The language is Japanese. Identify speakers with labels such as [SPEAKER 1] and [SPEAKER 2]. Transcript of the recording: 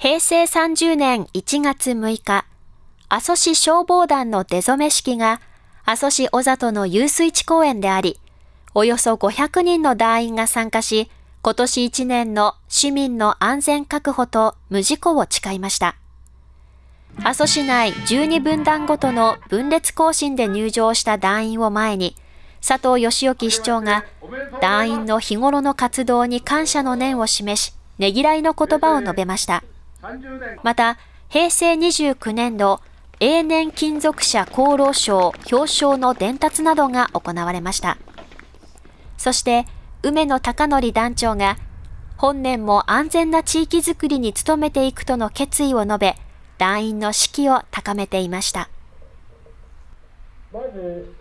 [SPEAKER 1] 平成30年1月6日、阿蘇市消防団の出初め式が阿蘇市小里の遊水地公園であり、およそ500人の団員が参加し、今年1年の市民の安全確保と無事故を誓いました。阿蘇市内12分団ごとの分裂行進で入場した団員を前に、佐藤義興市長が団員の日頃の活動に感謝の念を示し、ねぎらいの言葉を述べました。また、平成29年度永年金属者功労賞表彰の伝達などが行われました。そして、梅野孝則団長が、本年も安全な地域づくりに努めていくとの決意を述べ、団員の士気を高めていました。まず